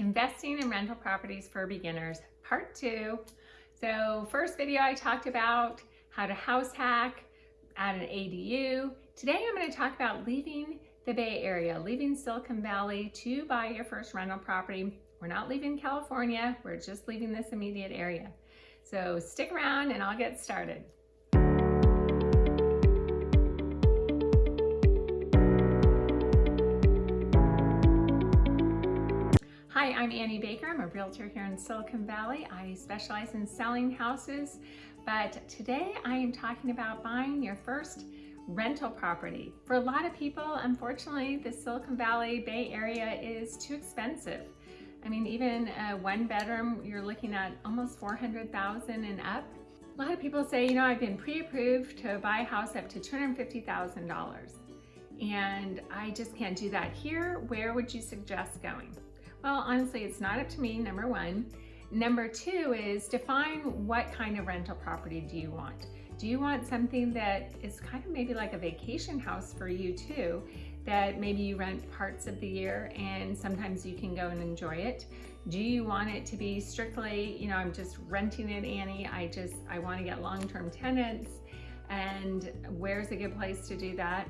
Investing in rental properties for beginners, part two. So first video I talked about how to house hack, add an ADU. Today I'm gonna to talk about leaving the Bay Area, leaving Silicon Valley to buy your first rental property. We're not leaving California, we're just leaving this immediate area. So stick around and I'll get started. Hi, I'm Annie Baker. I'm a realtor here in Silicon Valley. I specialize in selling houses, but today I am talking about buying your first rental property. For a lot of people, unfortunately, the Silicon Valley Bay Area is too expensive. I mean, even a one bedroom, you're looking at almost 400,000 and up. A lot of people say, you know, I've been pre-approved to buy a house up to $250,000 and I just can't do that here. Where would you suggest going? Well, honestly, it's not up to me, number one. Number two is define what kind of rental property do you want? Do you want something that is kind of maybe like a vacation house for you too, that maybe you rent parts of the year and sometimes you can go and enjoy it? Do you want it to be strictly, you know, I'm just renting it, Annie, I just, I want to get long-term tenants and where's a good place to do that?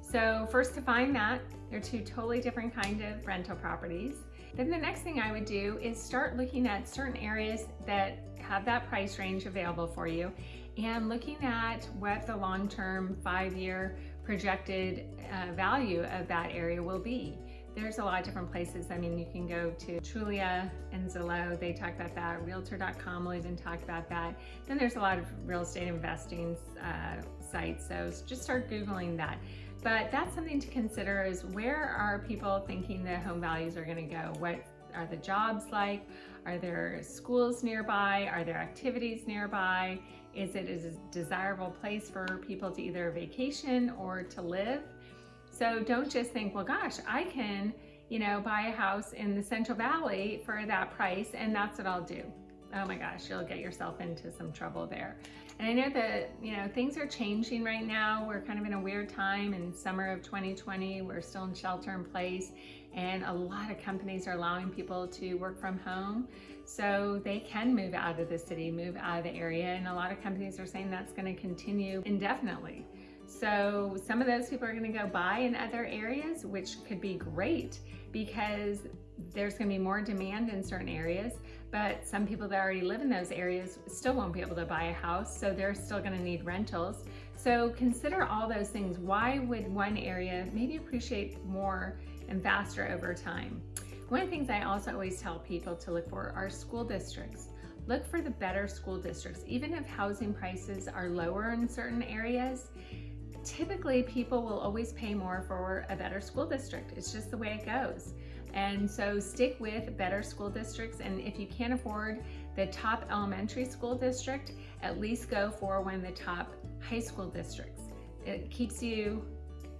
So first define that. They're two totally different kind of rental properties. Then the next thing I would do is start looking at certain areas that have that price range available for you and looking at what the long-term five-year projected uh, value of that area will be. There's a lot of different places. I mean, you can go to Trulia and Zillow. They talk about that. Realtor.com will even talk about that. Then there's a lot of real estate investing uh, sites. So just start Googling that. But that's something to consider is where are people thinking the home values are gonna go? What are the jobs like? Are there schools nearby? Are there activities nearby? Is it a desirable place for people to either vacation or to live? So don't just think, well, gosh, I can, you know, buy a house in the Central Valley for that price and that's what I'll do oh my gosh, you'll get yourself into some trouble there. And I know that, you know, things are changing right now. We're kind of in a weird time in summer of 2020. We're still in shelter in place and a lot of companies are allowing people to work from home. So they can move out of the city, move out of the area. And a lot of companies are saying that's gonna continue indefinitely. So some of those people are gonna go buy in other areas, which could be great because there's gonna be more demand in certain areas, but some people that already live in those areas still won't be able to buy a house, so they're still gonna need rentals. So consider all those things. Why would one area maybe appreciate more and faster over time? One of the things I also always tell people to look for are school districts. Look for the better school districts. Even if housing prices are lower in certain areas, typically people will always pay more for a better school district. It's just the way it goes. And so stick with better school districts. And if you can't afford the top elementary school district, at least go for one of the top high school districts. It keeps you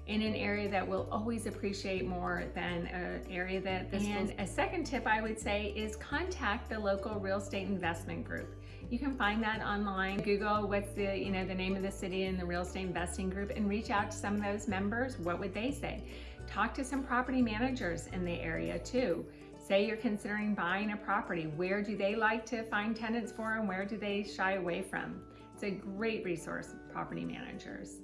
in an area that will always appreciate more than an area that this And a second tip I would say is contact the local real estate investment group. You can find that online. Google what's the, you know, the name of the city and the real estate investing group and reach out to some of those members. What would they say? Talk to some property managers in the area too. Say you're considering buying a property. Where do they like to find tenants for and where do they shy away from? It's a great resource, property managers.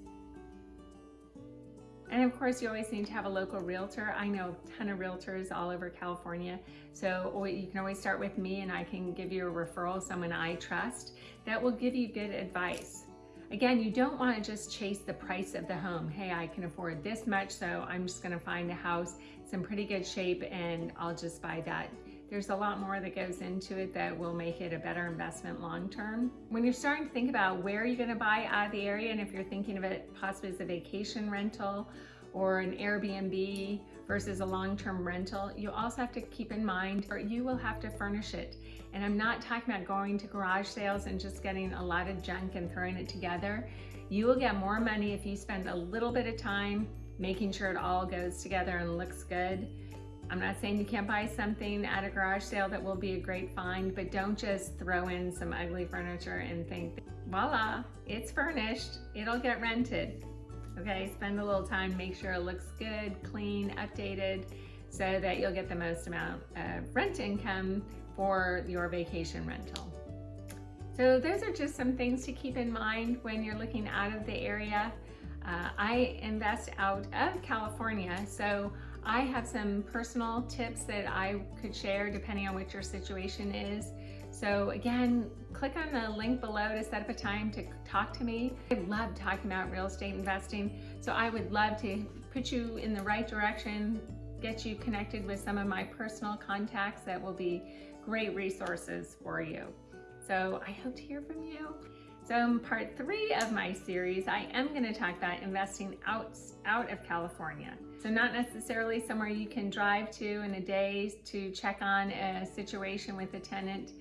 And of course, you always need to have a local realtor. I know a ton of realtors all over California. So you can always start with me and I can give you a referral, someone I trust that will give you good advice. Again, you don't want to just chase the price of the home. Hey, I can afford this much, so I'm just going to find a house. It's in pretty good shape and I'll just buy that. There's a lot more that goes into it that will make it a better investment long term. When you're starting to think about where you're going to buy out of the area and if you're thinking of it possibly as a vacation rental or an Airbnb versus a long-term rental, you also have to keep in mind you will have to furnish it. And I'm not talking about going to garage sales and just getting a lot of junk and throwing it together. You will get more money if you spend a little bit of time making sure it all goes together and looks good. I'm not saying you can't buy something at a garage sale that will be a great find, but don't just throw in some ugly furniture and think, voila, it's furnished, it'll get rented. Okay, spend a little time, make sure it looks good, clean, updated. so that you'll get the most amount of rent income for your vacation rental. So those are just some things to keep in mind when you're looking out of the area. Uh, I invest out of California, so I have some personal tips that I could share depending on what your situation is. So again, click on the link below to set up a time to talk to me. I love talking about real estate investing, so I would love to put you in the right direction, get you connected with some of my personal contacts that will be great resources for you. So I hope to hear from you. So in part three of my series, I am going to talk about investing out, out of California. So not necessarily somewhere you can drive to in a day to check on a situation with a tenant.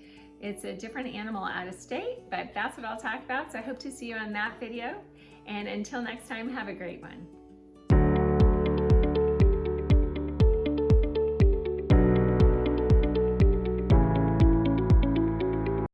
It's a different animal out of state, but that's what I'll talk about. So I hope to see you on that video. And until next time, have a great one.